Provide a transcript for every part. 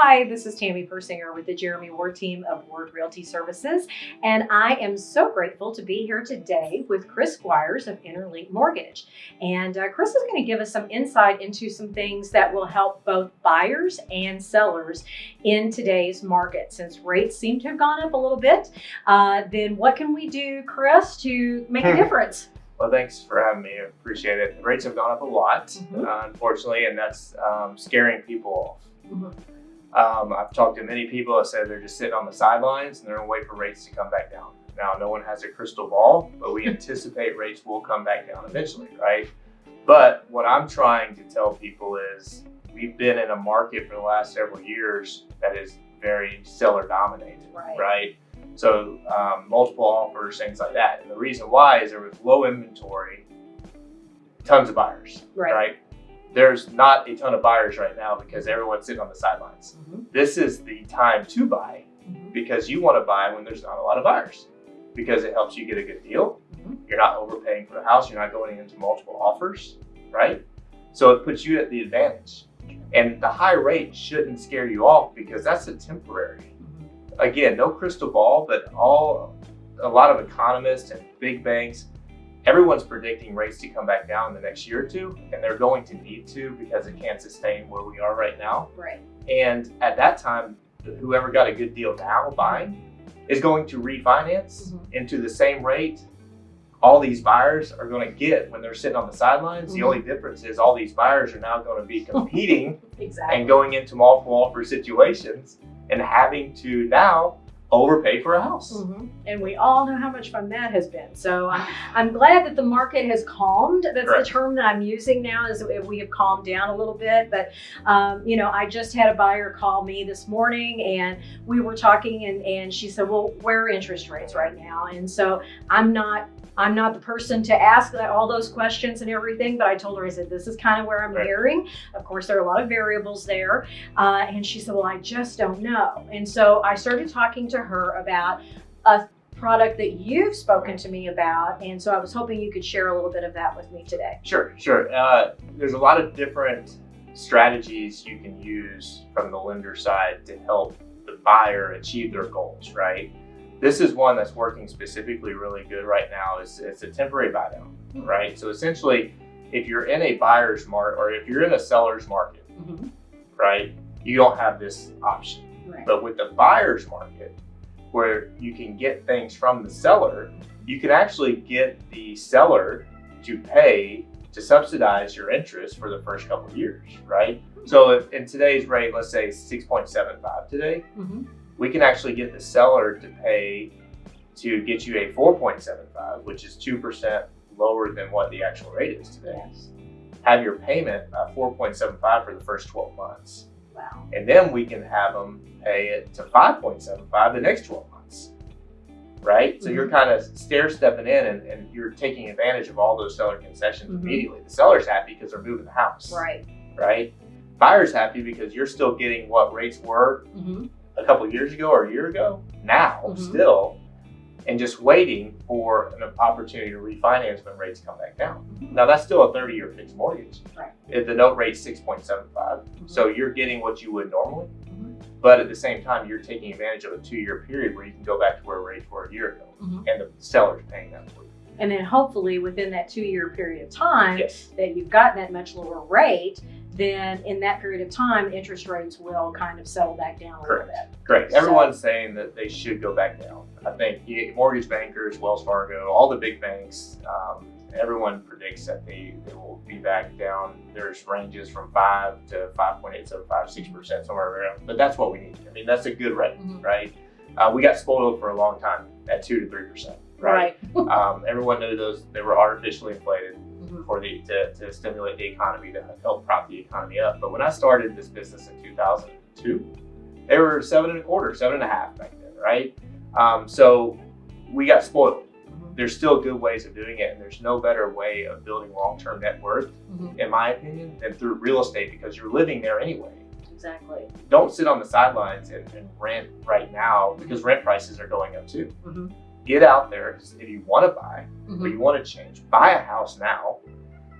Hi, this is Tammy Persinger with the Jeremy Ward team of Ward Realty Services, and I am so grateful to be here today with Chris Squires of Interlink Mortgage. And uh, Chris is going to give us some insight into some things that will help both buyers and sellers in today's market. Since rates seem to have gone up a little bit, uh, then what can we do, Chris, to make a difference? Well, thanks for having me. I appreciate it. The rates have gone up a lot, Mhm. uh, unfortunately, and that's um, scaring people off. Mhm. Um, I've talked to many people that said they're just sitting on the sidelines and they're going to wait for rates to come back down. Now, no one has a crystal ball, but we anticipate rates will come back down eventually, right? But what I'm trying to tell people is we've been in a market for the last several years that is very seller dominated, Right. right? So um, multiple offers, things like that. And the reason why is there was low inventory, tons of buyers, Right. right? There's not a ton of buyers right now because everyone's sitting on the sidelines. Mhm. This is the time to buy Mhm. because you want to buy when there's not a lot of buyers because it helps you get a good deal. Mhm. You're not overpaying for the house. You're not going into multiple offers, right? So it puts you at the advantage. And the high rate shouldn't scare you off because that's a temporary. Mhm. Again, no crystal ball, but all a lot of economists and big banks, everyone's predicting rates to come back down in the next year or two, and they're going to need to because it can't sustain where we are right now. Right. And at that time, whoever got a good deal now buying is going to refinance Mhm. into the same rate all these buyers are going to get when they're sitting on the sidelines. The Mhm. only difference is all these buyers are now going to be competing Exactly. and going into multiple offer situations and having to now overpay for a house. Mhm. And we all know how much fun that has been. So I'm, I'm glad that the market has calmed. That's Correct. the term that I'm using now is we have calmed down a little bit. But, um, you know, I just had a buyer call me this morning and we were talking and, and she said, well, where are interest rates right now? And so I'm not I'm not the person to ask all those questions and everything, but I told her, I said, this is kind of where I'm Right. hearing. Of course, there are a lot of variables there. Uh, and she said, Well, I just don't know. And so I started talking to her about a product that you've spoken to me about. And so I was hoping you could share a little bit of that with me today. Sure, sure. Uh, there's a lot of different strategies you can use from the lender side to help the buyer achieve their goals, right? This is one that's working specifically really good right now. It's, it's a temporary buy down, hmm. right? So essentially, if you're in a buyer's market or if you're in a seller's market, mm-hmm. right, you don't have this option. Right. But with the buyer's market, where you can get things from the seller, you can actually get the seller to pay to subsidize your interest for the first couple of years, right? Hmm. So if in today's rate, let's say 6.75 today, Mhm. We can actually get the seller to pay to get you a 4.75, which is 2% lower than what the actual rate is today. Yes. Have your payment uh, 4.75 for the first 12 months. Wow. And then we can have them pay it to 5.75 the next 12 months. Right? So you're kind of stair stepping in and, and you're taking advantage of all those seller concessions Mhm. immediately. The seller's happy because they're moving the house. Right. Right? Buyer's happy because you're still getting what rates were hmm a couple years ago or a year ago, now Mhm. still, and just waiting for an opportunity to refinance when rates come back down. Now that's still a 30 year fixed mortgage. Right. If the note rate's 6.75, Mhm. so you're getting what you would normally, Mhm. but at the same time, you're taking advantage of a two year period where you can go back to where rates were a year ago, Mhm. and the seller's paying that for you. And then hopefully within that two year period of time Yes. that you've gotten that much lower rate, then in that period of time, interest rates will kind of settle back down a little Correct. bit. Great. So- Everyone's saying that they should go back down. I think mortgage bankers, Wells Fargo, all the big banks, um, everyone predicts that they, they will be back down. There's ranges from 5 to 5.875, 6%, somewhere around. But that's what we need. I mean, that's a good rate, Mhm. right? Uh, we got spoiled for a long time at 2 to 3%, right? um, everyone knew those, they were artificially inflated Mhm. for the to, to stimulate the economy to help prop the economy up. But when I started this business in 2002, they were seven and a quarter, seven and a half back then, right? Um, so we got spoiled. Mhm. There's still good ways of doing it, and there's no better way of building long-term net worth, Mhm. in my opinion, than through real estate because you're living there anyway. Exactly. Don't sit on the sidelines and, and rent right now because rent prices are going up too. Get out there if you want to buy Mhm. or you want to change. Buy a house now,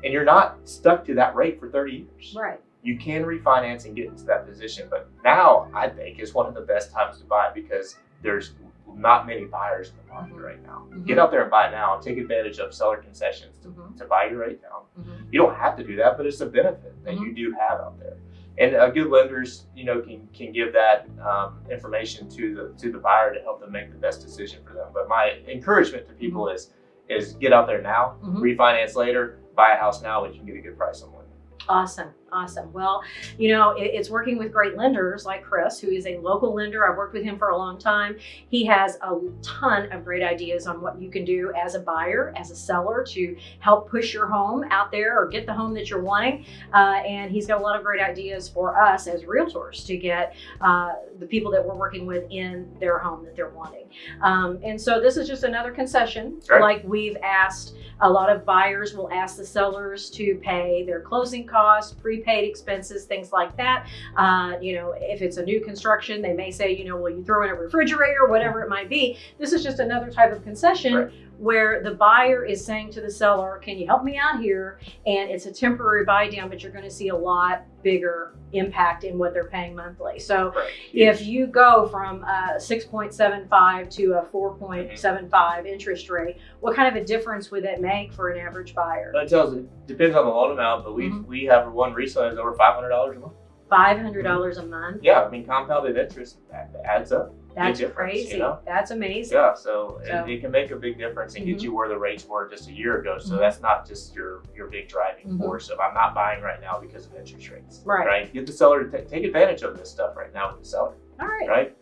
and you're not stuck to that rate for 30 years. Right. you can refinance and get into that position. But now I think is one of the best times to buy because there's not many buyers in the market Mhm. right now. Mhm. Get out there and buy now take advantage of seller concessions to, Mhm. to buy your rate down. Mhm. You don't have to do that, but it's a benefit that you do have out there. And uh, good lenders, you know, can can give that um, information to the to the buyer to help them make the best decision for them. But my encouragement to people is is get out there now, Mhm. refinance later, buy a house now, and you can get a good price on one. Awesome, awesome. Well, you know, it, it's working with great lenders like Chris, who is a local lender. I've worked with him for a long time. He has a ton of great ideas on what you can do as a buyer, as a seller to help push your home out there or get the home that you're wanting. Uh, and he's got a lot of great ideas for us as realtors to get uh, the people that we're working with in their home that they're wanting. Um, and so this is just another concession, Right. like we've asked a lot of buyers will ask the sellers to pay their closing costs, prepaid expenses, things like that. Uh, you know, if it's a new construction, they may say, you know, will you throw in a refrigerator, whatever it might be. This is just another type of concession Right. Where the buyer is saying to the seller, can you help me out here? And it's a temporary buy down, but you're going to see a lot bigger impact in what they're paying monthly. So Right. if you go from a 6.75 to a 4.75 interest rate, what kind of a difference would that make for an average buyer? That tells it depends on the loan amount, but we Mhm. we have one recently that's over five hundred dollars a month. $500 a month? Yeah, I mean compounded interest adds up. That's crazy. you know? That's amazing. Yeah, so, So- It, it can make a big difference and Mhm. get you where the rates were just a year ago. So Mhm. that's not just your your big driving Mhm. force of I'm not buying right now because of interest rates. Right. Right. Get the seller to take advantage of this stuff right now with the seller. All right. Right.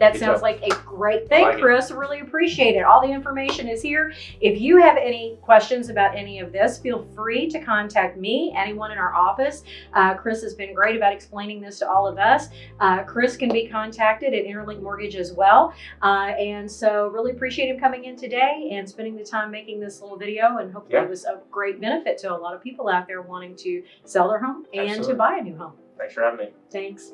That Good sounds job. like a great thing, like it. Chris. Really appreciate it. All the information is here. If you have any questions about any of this, feel free to contact me, anyone in our office. Uh, Chris has been great about explaining this to all of us. Uh, Chris can be contacted at Interlink Mortgage as well. Uh, and so, really appreciate him coming in today and spending the time making this little video. And hopefully, Yeah. it was a great benefit to a lot of people out there wanting to sell their home and to buy a new home. Thanks for having me. Thanks.